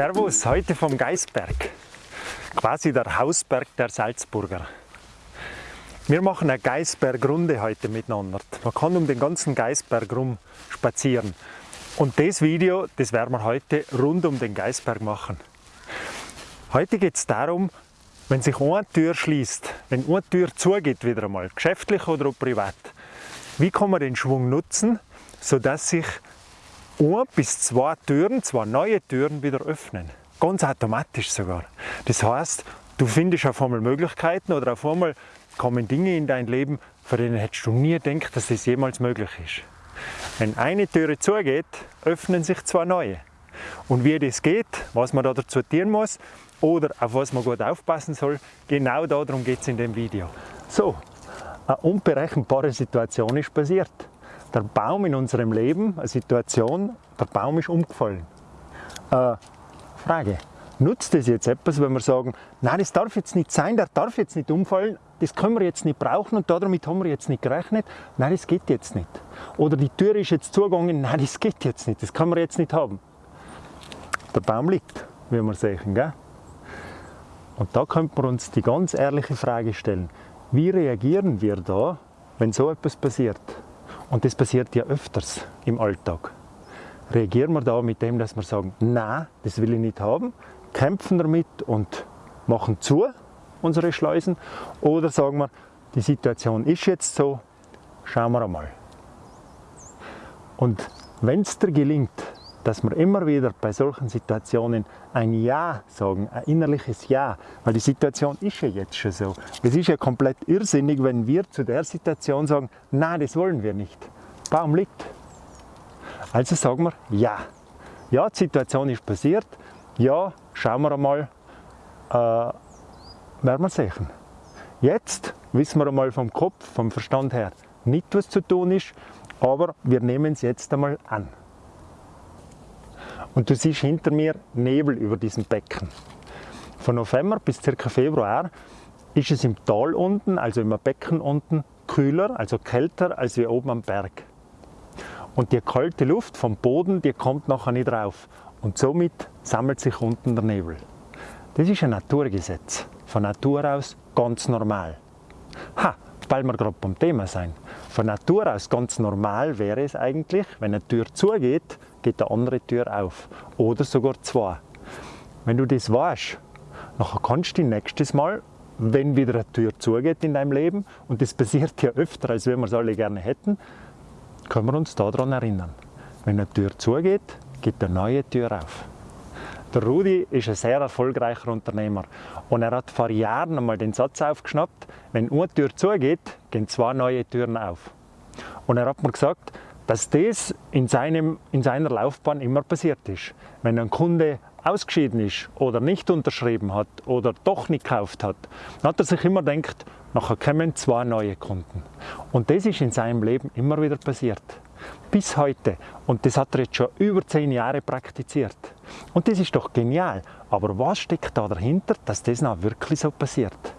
Servus, heute vom Geisberg, quasi der Hausberg der Salzburger. Wir machen eine Geisbergrunde heute miteinander. Man kann um den ganzen Geisberg rum spazieren. Und das Video, das werden wir heute rund um den Geisberg machen. Heute geht es darum, wenn sich eine Tür schließt, wenn eine Tür zugeht wieder einmal, geschäftlich oder privat, wie kann man den Schwung nutzen, sodass sich ein bis zwei Türen, zwei neue Türen wieder öffnen. Ganz automatisch sogar. Das heißt, du findest auf einmal Möglichkeiten oder auf einmal kommen Dinge in dein Leben, von denen hättest du nie gedacht, dass das jemals möglich ist. Wenn eine Türe zugeht, öffnen sich zwei neue. Und wie das geht, was man da dazu tun muss oder auf was man gut aufpassen soll, genau darum geht es in dem Video. So, eine unberechenbare Situation ist passiert der Baum in unserem Leben, eine Situation, der Baum ist umgefallen. Äh, Frage, nutzt das jetzt etwas, wenn wir sagen, nein, das darf jetzt nicht sein, der darf jetzt nicht umfallen, das können wir jetzt nicht brauchen und damit haben wir jetzt nicht gerechnet, nein, das geht jetzt nicht. Oder die Tür ist jetzt zugegangen, nein, das geht jetzt nicht, das können wir jetzt nicht haben. Der Baum liegt, wie wir sehen. Gell? Und da könnte man uns die ganz ehrliche Frage stellen, wie reagieren wir da, wenn so etwas passiert? Und das passiert ja öfters im Alltag. Reagieren wir da mit dem, dass wir sagen, nein, das will ich nicht haben, kämpfen damit und machen zu unsere Schleusen oder sagen wir, die Situation ist jetzt so, schauen wir einmal. Und wenn es dir gelingt, dass wir immer wieder bei solchen Situationen ein Ja sagen, ein innerliches Ja, weil die Situation ist ja jetzt schon so. Es ist ja komplett irrsinnig, wenn wir zu der Situation sagen, nein, das wollen wir nicht. Baum liegt. Also sagen wir Ja. Ja, die Situation ist passiert. Ja, schauen wir einmal, äh, werden wir sehen. Jetzt wissen wir einmal vom Kopf, vom Verstand her nicht, was zu tun ist, aber wir nehmen es jetzt einmal an. Und du siehst hinter mir Nebel über diesem Becken. Von November bis ca. Februar ist es im Tal unten, also im Becken unten, kühler, also kälter als wie oben am Berg. Und die kalte Luft vom Boden, die kommt nachher nicht rauf. Und somit sammelt sich unten der Nebel. Das ist ein Naturgesetz. Von Natur aus ganz normal. Ha, weil wir gerade beim Thema sein. Von Natur aus ganz normal wäre es eigentlich, wenn eine Tür zugeht, geht eine andere Tür auf. Oder sogar zwei. Wenn du das weißt, dann kannst du nächstes Mal, wenn wieder eine Tür zugeht in deinem Leben, und das passiert ja öfter, als wir es alle gerne hätten, können wir uns daran erinnern. Wenn eine Tür zugeht, geht eine neue Tür auf. Der Rudi ist ein sehr erfolgreicher Unternehmer und er hat vor Jahren einmal den Satz aufgeschnappt, wenn eine Tür zugeht, gehen zwei neue Türen auf. Und er hat mir gesagt, dass das in, seinem, in seiner Laufbahn immer passiert ist. Wenn ein Kunde ausgeschieden ist oder nicht unterschrieben hat oder doch nicht gekauft hat, dann hat er sich immer gedacht, nachher kommen zwei neue Kunden. Und das ist in seinem Leben immer wieder passiert. Bis heute. Und das hat er jetzt schon über zehn Jahre praktiziert. Und das ist doch genial. Aber was steckt da dahinter, dass das noch wirklich so passiert?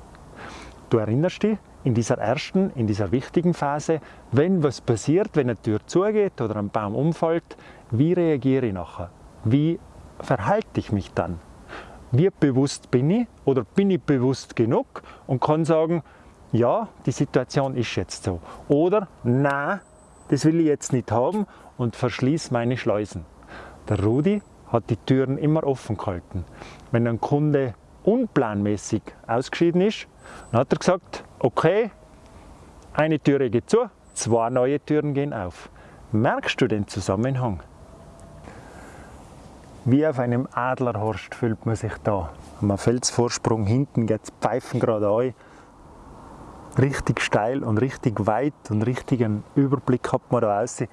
Du erinnerst dich, in dieser ersten, in dieser wichtigen Phase, wenn was passiert, wenn eine Tür zugeht oder ein Baum umfällt, wie reagiere ich nachher? Wie verhalte ich mich dann? Wie bewusst bin ich oder bin ich bewusst genug und kann sagen, ja, die Situation ist jetzt so. Oder, na, das will ich jetzt nicht haben und verschließe meine Schleusen. Der Rudi hat die Türen immer offen gehalten. Wenn ein Kunde unplanmäßig ausgeschieden ist, dann hat er gesagt, okay, eine Türe geht zu, zwei neue Türen gehen auf. Merkst du den Zusammenhang? Wie auf einem Adlerhorst fühlt man sich da. Am Felsvorsprung hinten geht es Pfeifen gerade ein. Richtig steil und richtig weit und richtigen Überblick hat man da aussehen.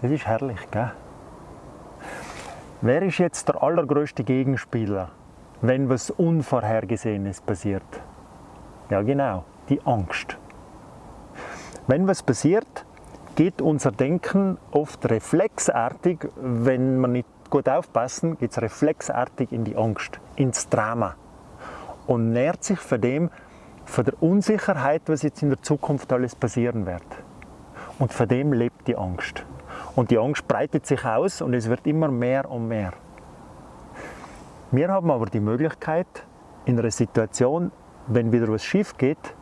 Das ist herrlich, gell? Wer ist jetzt der allergrößte Gegenspieler wenn was Unvorhergesehenes passiert? Ja genau, die Angst. Wenn was passiert, geht unser Denken oft reflexartig, wenn wir nicht gut aufpassen, geht es reflexartig in die Angst, ins Drama und nährt sich von dem, von der Unsicherheit, was jetzt in der Zukunft alles passieren wird. Und von dem lebt die Angst. Und die Angst breitet sich aus und es wird immer mehr und mehr. Wir haben aber die Möglichkeit, in einer Situation, wenn wieder was schief geht,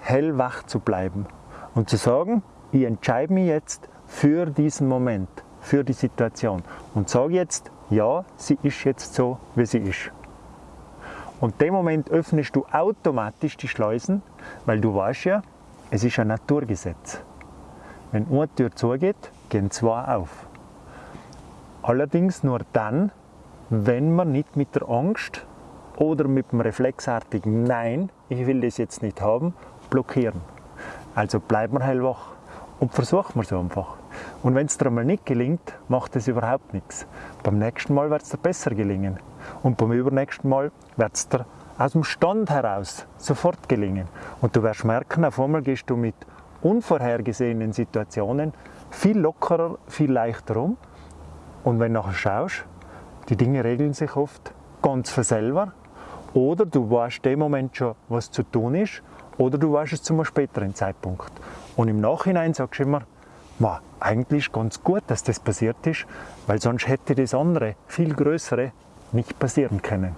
hellwach zu bleiben und zu sagen, ich entscheide mich jetzt für diesen Moment, für die Situation und sage jetzt, ja, sie ist jetzt so, wie sie ist. Und in dem Moment öffnest du automatisch die Schleusen, weil du weißt ja, es ist ein Naturgesetz. Wenn eine Tür zugeht, gehen zwei auf. Allerdings nur dann, wenn man nicht mit der Angst oder mit dem reflexartigen Nein, ich will das jetzt nicht haben, blockieren. Also bleiben wir hellwach und versuchen wir es einfach. Und wenn es dir einmal nicht gelingt, macht es überhaupt nichts. Beim nächsten Mal wird es dir besser gelingen. Und beim übernächsten Mal wird es dir aus dem Stand heraus sofort gelingen. Und du wirst merken, auf einmal gehst du mit unvorhergesehenen Situationen viel lockerer, viel leichter um. Und wenn du nachher schaust, die Dinge regeln sich oft ganz von selber. Oder du weißt dem Moment schon, was zu tun ist, oder du weißt es zu einem späteren Zeitpunkt. Und im Nachhinein sagst du immer, Ma, eigentlich ist ganz gut, dass das passiert ist, weil sonst hätte das andere, viel größere, nicht passieren können.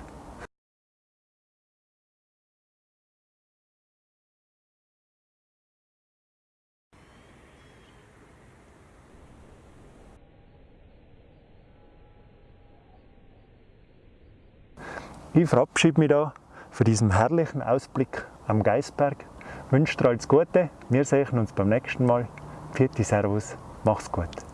Ich verabschiede mich da für diesen herrlichen Ausblick am Geisberg. Ich wünsche dir alles Gute. Wir sehen uns beim nächsten Mal. Vierte Servus, mach's gut.